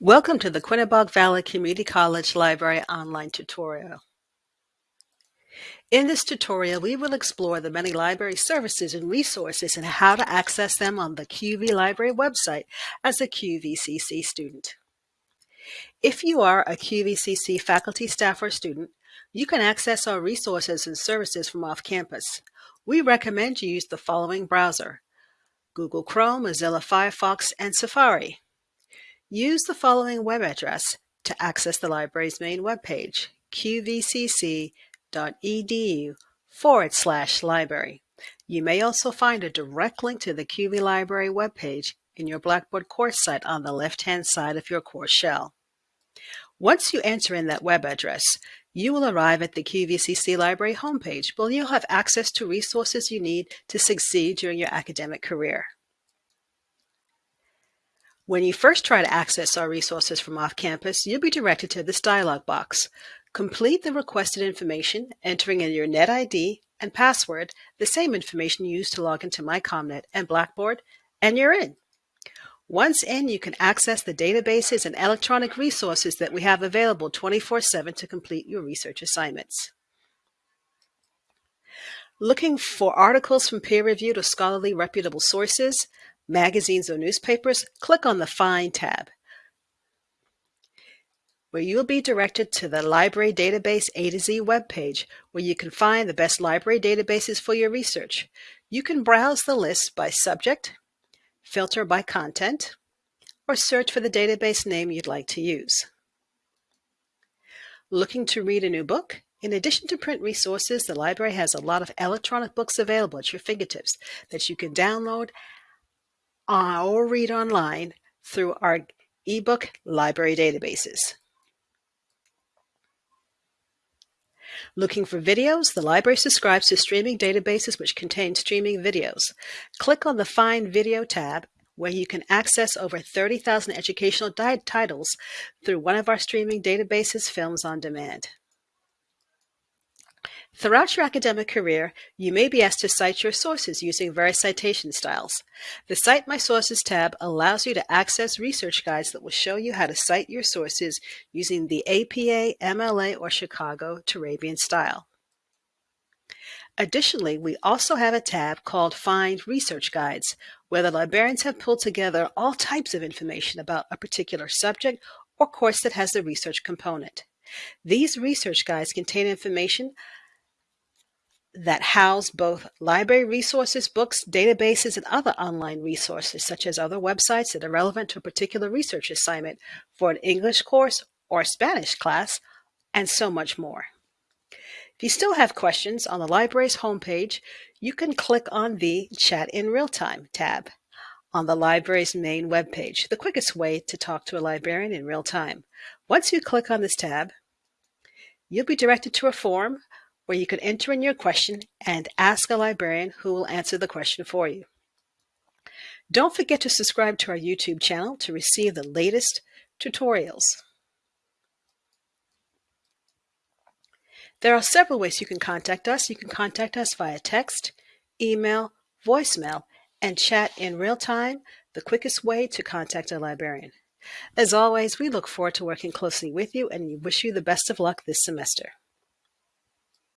Welcome to the Quinebaug Valley Community College Library online tutorial. In this tutorial, we will explore the many library services and resources and how to access them on the QV Library website as a QVCC student. If you are a QVCC faculty, staff, or student, you can access our resources and services from off campus. We recommend you use the following browser, Google Chrome, Mozilla Firefox, and Safari. Use the following web address to access the library's main webpage, qvcc.edu forward slash library. You may also find a direct link to the QV Library webpage in your Blackboard course site on the left-hand side of your course shell. Once you enter in that web address, you will arrive at the QVCC Library homepage where you'll have access to resources you need to succeed during your academic career. When you first try to access our resources from off-campus, you'll be directed to this dialog box. Complete the requested information, entering in your NetID and password, the same information you used to log into MyComNet and Blackboard, and you're in. Once in, you can access the databases and electronic resources that we have available 24-7 to complete your research assignments. Looking for articles from peer-reviewed or scholarly reputable sources? magazines or newspapers, click on the Find tab, where you will be directed to the Library Database A to Z webpage, where you can find the best library databases for your research. You can browse the list by subject, filter by content, or search for the database name you'd like to use. Looking to read a new book? In addition to print resources, the library has a lot of electronic books available at your fingertips that you can download uh, or read online through our ebook library databases. Looking for videos? The library subscribes to streaming databases which contain streaming videos. Click on the Find Video tab where you can access over 30,000 educational titles through one of our streaming databases, Films on Demand. Throughout your academic career, you may be asked to cite your sources using various citation styles. The Cite My Sources tab allows you to access research guides that will show you how to cite your sources using the APA, MLA, or Chicago Turabian style. Additionally, we also have a tab called Find Research Guides, where the librarians have pulled together all types of information about a particular subject or course that has a research component. These research guides contain information that house both library resources, books, databases, and other online resources, such as other websites that are relevant to a particular research assignment for an English course or Spanish class, and so much more. If you still have questions on the library's homepage, you can click on the Chat in Real Time tab on the library's main webpage, the quickest way to talk to a librarian in real time. Once you click on this tab, you'll be directed to a form where you can enter in your question and ask a librarian who will answer the question for you. Don't forget to subscribe to our YouTube channel to receive the latest tutorials. There are several ways you can contact us. You can contact us via text, email, voicemail, and chat in real time, the quickest way to contact a librarian. As always, we look forward to working closely with you and we wish you the best of luck this semester.